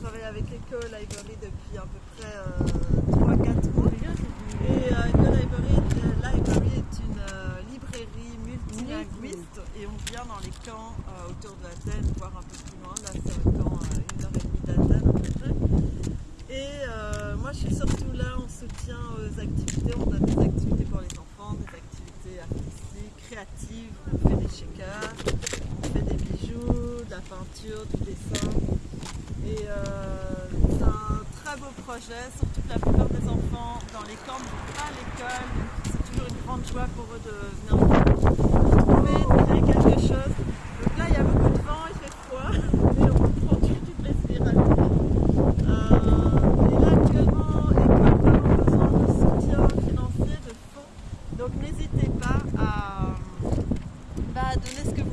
travaille avec Eco Library depuis à peu près 3-4 mois. Et Eco Library, Library est une librairie multilinguiste et on vient dans les camps autour de Athènes, voire un peu plus loin. Là, c'est un camp à une heure et demie d'Athènes à peu près. Et moi, je suis surtout là en soutien aux activités. On a des activités pour les enfants, des activités artistiques, créatives. On fait des shakers, on fait des bijoux, de la peinture, du dessin projets, surtout la plupart des enfants dans les camps pas à l'école. C'est toujours une grande joie pour eux de venir trouver, quelque chose. Donc là, il y a beaucoup de vent, il fait froid, mais on euh, et là, actuellement, l'école a vraiment besoin de soutien financier, de fonds. Donc n'hésitez pas bah, à donner ce que vous